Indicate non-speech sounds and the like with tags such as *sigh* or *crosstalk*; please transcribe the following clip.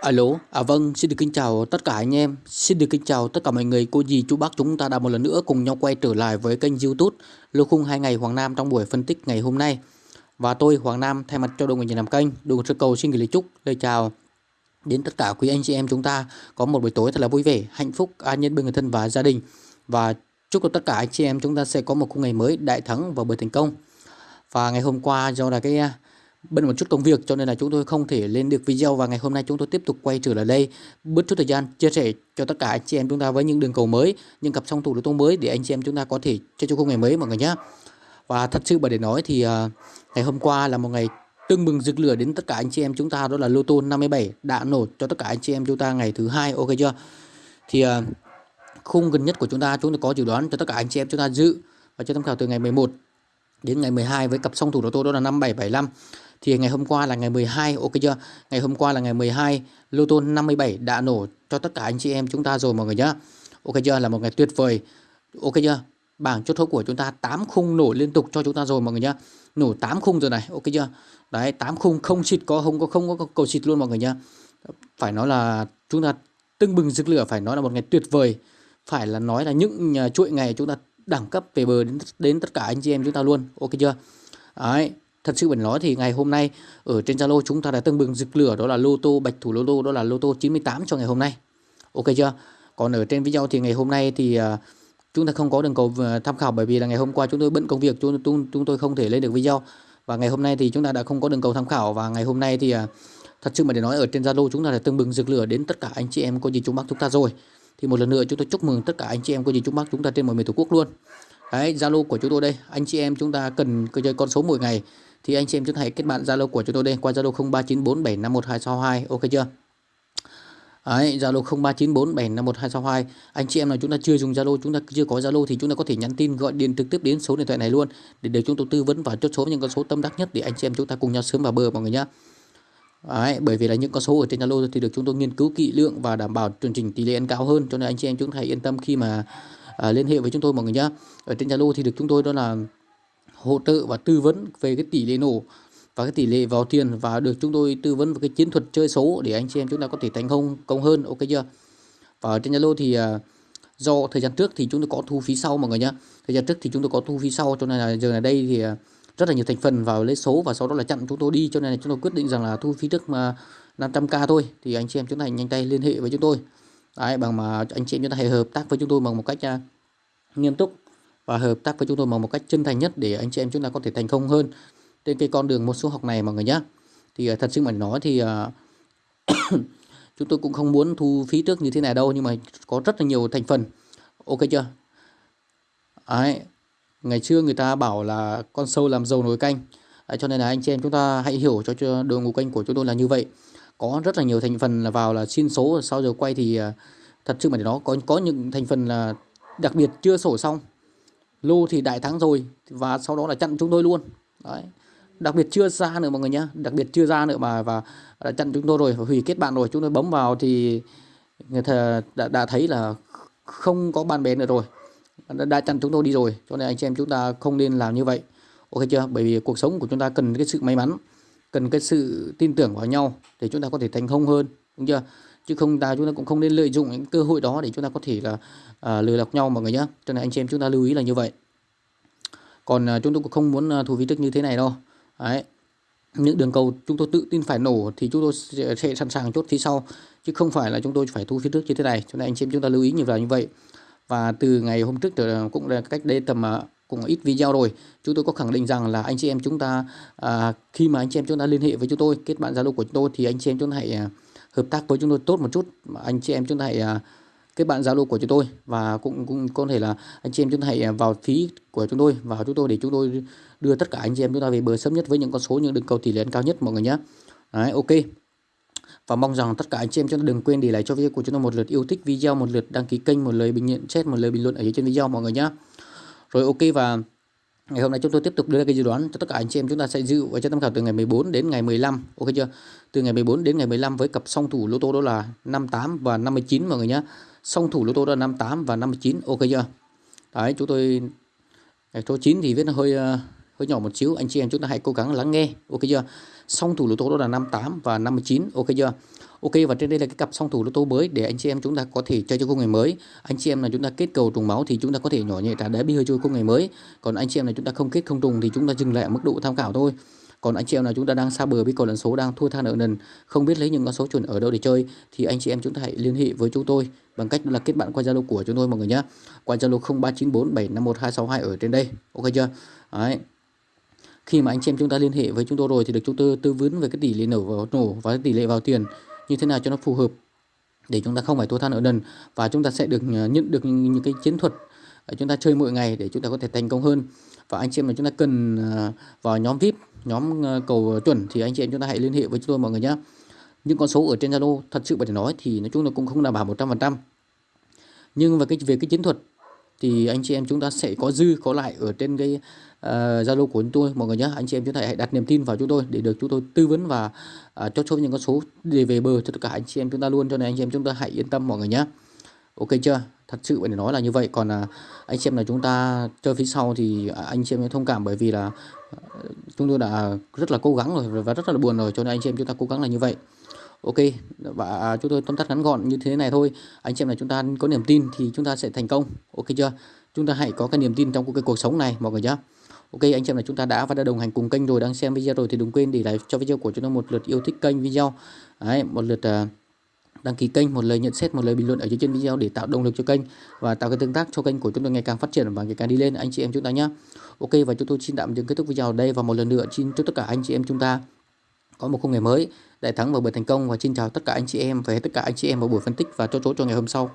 Alo, à vâng, xin được kính chào tất cả anh em, xin được kính chào tất cả mọi người, cô dì, chú bác chúng ta đã một lần nữa cùng nhau quay trở lại với kênh youtube Lô Khung 2 ngày Hoàng Nam trong buổi phân tích ngày hôm nay. Và tôi Hoàng Nam thay mặt cho đội người làm kênh, đội sơ cầu xin gửi lời chúc, lời chào đến tất cả quý anh chị em chúng ta có một buổi tối thật là vui vẻ, hạnh phúc, an nhân bên người thân và gia đình. Và chúc cho tất cả anh chị em chúng ta sẽ có một khung ngày mới đại thắng và bởi thành công. Và ngày hôm qua do là cái bận một chút công việc cho nên là chúng tôi không thể lên được video và ngày hôm nay chúng tôi tiếp tục quay trở lại đây. Bớt chút thời gian chia sẻ cho tất cả anh chị em chúng ta với những đường cầu mới những cặp song thủ lô tô mới để anh chị em chúng ta có thể chơi cho khung ngày mới mọi người nhé và thật sự bởi để nói thì uh, ngày hôm qua là một ngày tưng bừng rực lửa đến tất cả anh chị em chúng ta đó là lô tô 57 đã nổ cho tất cả anh chị em chúng ta ngày thứ hai ok chưa? Thì uh, khung gần nhất của chúng ta chúng tôi có dự đoán cho tất cả anh chị em chúng ta dự và cho tham khảo từ ngày 11 đến ngày 12 với cặp song thủ lô tô đó là 5775 thì ngày hôm qua là ngày 12 ok chưa? Ngày hôm qua là ngày 12 lô tô 57 đã nổ cho tất cả anh chị em chúng ta rồi mọi người nhá. Ok chưa? Là một ngày tuyệt vời. Ok chưa? Bảng chốt số của chúng ta 8 khung nổ liên tục cho chúng ta rồi mọi người nhá. Nổ 8 khung rồi này, ok chưa? Đấy 8 khung không xịt có, không có không có cầu xịt luôn mọi người nhá. Phải nói là chúng ta tưng bừng rực lửa, phải nói là một ngày tuyệt vời. Phải là nói là những à, chuỗi ngày chúng ta đẳng cấp về bờ đến đến tất cả anh chị em chúng ta luôn, ok chưa? Đấy Thật sự mình nói thì ngày hôm nay ở trên Zalo chúng ta đã tưng bừng rực lửa đó là lô tô bạch thủ lô tô đó là lô tô 98 cho ngày hôm nay. Ok chưa? Còn ở trên video thì ngày hôm nay thì uh, chúng ta không có đường cầu tham khảo bởi vì là ngày hôm qua chúng tôi bận công việc chúng, chúng, chúng tôi không thể lên được video và ngày hôm nay thì chúng ta đã không có đường cầu tham khảo và ngày hôm nay thì uh, thật sự mà để nói ở trên Zalo chúng ta đã tưng bừng rực lửa đến tất cả anh chị em có gì chúng bác chúng ta rồi. Thì một lần nữa chúng tôi chúc mừng tất cả anh chị em có gì chúng bác chúng ta trên mọi miền tổ quốc luôn. Đấy, Zalo của chúng tôi đây, anh chị em chúng ta cần chơi con số mỗi ngày thì anh chị em chúng ta hãy kết bạn Zalo của chúng tôi đây qua Zalo 0394751262 ok chưa? Đấy, Zalo 0394751262. Anh chị em nào chúng ta chưa dùng Zalo, chúng ta chưa có Zalo thì chúng ta có thể nhắn tin gọi điện trực tiếp đến số điện thoại này luôn để được chúng tôi tư vấn và chốt số những con số tâm đắc nhất để anh chị em chúng ta cùng nhau sớm vào bờ mọi người nhé. Đấy, bởi vì là những con số ở trên Zalo thì được chúng tôi nghiên cứu kỹ lưỡng và đảm bảo chương trình tỷ lệ ăn cao hơn cho nên anh chị em chúng ta hãy yên tâm khi mà à, liên hệ với chúng tôi mọi người nhé. Ở trên Zalo thì được chúng tôi đó là hỗ trợ và tư vấn về cái tỷ lệ nổ và cái tỷ lệ vào tiền và được chúng tôi tư vấn về cái chiến thuật chơi số để anh chị em chúng ta có thể thành công công hơn. Ok chưa? Và trên Zalo thì à, do thời gian trước thì chúng tôi có thu phí sau mọi người nhé thời gian trước thì chúng tôi có thu phí sau cho nên là giờ này đây thì à, rất là nhiều thành phần vào lấy số và sau đó là chặn chúng tôi đi. Cho nên là chúng tôi quyết định rằng là thu phí trước mà 500k thôi. Thì anh chị em chúng ta nhanh tay liên hệ với chúng tôi. Đấy, bằng mà anh chị em chúng ta hãy hợp tác với chúng tôi bằng một cách à, nghiêm túc và hợp tác với chúng tôi bằng một cách chân thành nhất để anh chị em chúng ta có thể thành công hơn trên cái con đường một số học này mọi người nhé thì à, thật sự mà nói thì à, *coughs* chúng tôi cũng không muốn thu phí trước như thế này đâu nhưng mà có rất là nhiều thành phần. Ok chưa? Đấy. ngày xưa người ta bảo là con sâu làm dầu nồi canh. Đấy, cho nên là anh chị em chúng ta hãy hiểu cho, cho đội ngũ kênh của chúng tôi là như vậy có rất là nhiều thành phần là vào là xin số sau giờ quay thì à, thật sự mà để nó có có những thành phần là đặc biệt chưa sổ xong. Lô thì đại thắng rồi và sau đó là chặn chúng tôi luôn. Đấy. Đặc biệt chưa ra nữa mọi người nhé đặc biệt chưa ra nữa mà và đã chặn chúng tôi rồi và hủy kết bạn rồi chúng tôi bấm vào thì người ta đã, đã thấy là không có bạn bè nữa rồi. Đã, đã chặn chúng tôi đi rồi cho nên anh chị em chúng ta không nên làm như vậy. Ok chưa? Bởi vì cuộc sống của chúng ta cần cái sự may mắn cần cái sự tin tưởng vào nhau để chúng ta có thể thành công hơn đúng chưa? Chứ không ta chúng ta cũng không nên lợi dụng những cơ hội đó để chúng ta có thể là à, lừa lọc nhau mọi người nhé cho nên anh chị em chúng ta lưu ý là như vậy. Còn à, chúng tôi cũng không muốn à, thu phí tức như thế này đâu. Đấy. Những đường cầu chúng tôi tự tin phải nổ thì chúng tôi sẽ, sẽ sẵn sàng chốt phía sau chứ không phải là chúng tôi phải thu phí trước như thế này. Cho nên anh chị em chúng ta lưu ý như vậy như vậy. Và từ ngày hôm trước cũng là cách đây tầm à, cũng ít video rồi. Chúng tôi có khẳng định rằng là anh chị em chúng ta à, khi mà anh chị em chúng ta liên hệ với chúng tôi kết bạn zalo của chúng tôi thì anh chị em chúng ta hãy à, hợp tác với chúng tôi tốt một chút. Anh chị em chúng ta hãy à, kết bạn Zalo của chúng tôi và cũng cũng có thể là anh chị em chúng ta hãy à, vào phí của chúng tôi vào chúng tôi để chúng tôi đưa tất cả anh chị em chúng ta về bờ sớm nhất với những con số những đường cầu tỷ lệ cao nhất mọi người nhé. Đấy, ok. Và mong rằng tất cả anh chị em chúng ta đừng quên để lại cho video của chúng tôi một lượt yêu thích video một lượt đăng ký kênh một lời bình luận chat một lời bình luận ở dưới trên video mọi người nhé rồi ok và Ngày hôm nay chúng tôi tiếp tục đưa ra cái dự đoán cho tất cả anh chị em chúng ta sẽ dự và cho tham khảo từ ngày 14 đến ngày 15. Ok chưa? Từ ngày 14 đến ngày 15 với cặp song thủ lô tô đó là 58 và 59 mọi người nhé. Song thủ lô tô đó là 58 và 59. Ok chưa? Đấy, chúng tôi ngày số 9 thì viết nó hơi ờ, hơi nhỏ một xíu. Anh chị em chúng ta hãy cố gắng lắng nghe. Ok chưa? Song thủ lô tô đó là 58 và 59. Ok chưa? Ok và trên đây là cái cặp song thủ lô tô mới để anh chị em chúng ta có thể chơi cho khung ngày mới. Anh chị em là chúng ta kết cầu trùng máu thì chúng ta có thể nhỏ nhẹ trả đá bi hơi chơi khung ngày mới. Còn anh chị em là chúng ta không kết không trùng thì chúng ta dừng lại ở mức độ tham khảo thôi. Còn anh chị em là chúng ta đang xa bờ với cầu lần số đang thua tha nợ nần, không biết lấy những con số chuẩn ở đâu để chơi thì anh chị em chúng ta hãy liên hệ với chúng tôi bằng cách là kết bạn qua Zalo của chúng tôi mọi người nhé. Qua Zalo 0394751262 ở trên đây. Ok chưa? Đấy khi mà anh chị em chúng ta liên hệ với chúng tôi rồi thì được chúng tôi tư vấn về cái tỷ lệ nổ vào nổ và tỷ lệ vào tiền như thế nào cho nó phù hợp để chúng ta không phải thua tha nợ nần. Và chúng ta sẽ được ờ, nhận được những cái chiến thuật ờ, chúng ta chơi mỗi ngày để chúng ta có thể thành công hơn. Và anh chị em mà chúng ta cần ờ, vào nhóm VIP, nhóm cầu chuẩn thì anh chị em chúng ta hãy liên hệ với chúng tôi mọi người nhé những con số ở trên Zalo thật sự phải nói thì nói chung là cũng không đảm bảo 100% nhưng về cái về cái chiến thuật thì anh chị em chúng ta sẽ có dư có lại ở trên cái ờ, Zalo uh, của chúng tôi mọi người nhé anh chị em chúng ta hãy đặt niềm tin vào chúng tôi để được chúng tôi tư vấn và uh, cho số những con số để về bờ cho tất cả anh chị em chúng ta luôn. Cho nên anh chị em chúng ta hãy yên tâm mọi người nhé ok chưa? Thật sự phải nói là như vậy. Còn uh, anh chị em là chúng ta chơi phía sau thì anh chị em thông cảm bởi vì là uh, chúng tôi đã rất là cố gắng rồi và rất là buồn rồi. Cho nên anh chị em chúng ta cố gắng là như vậy. Ok và à, chúng tôi tóm tắt ngắn gọn như thế này thôi. Anh chị em là chúng ta có niềm tin thì chúng ta sẽ thành công. Ok chưa? Chúng ta hãy có cái niềm tin trong cái cuộc sống này mọi người nhé Ok anh chị em là chúng ta đã và đã đồng hành cùng kênh rồi đang xem video rồi thì đừng quên để lại cho video của chúng ta một lượt yêu thích kênh video. Đấy, một lượt uh, đăng ký kênh một lời nhận xét một lời bình luận ở dưới trên video để tạo động lực cho kênh và tạo cái tương tác cho kênh của chúng tôi ngày càng phát triển và ngày càng đi lên. Anh chị em chúng ta nhé Ok và chúng tôi xin tạm dừng kết thúc video ở đây và một lần nữa xin chúc tất cả anh chị em chúng ta có một khung ngày mới. Đại thắng và bởi thành công và xin chào tất cả anh chị em, và tất cả anh chị em vào buổi phân tích và chốt chốt cho ngày hôm sau.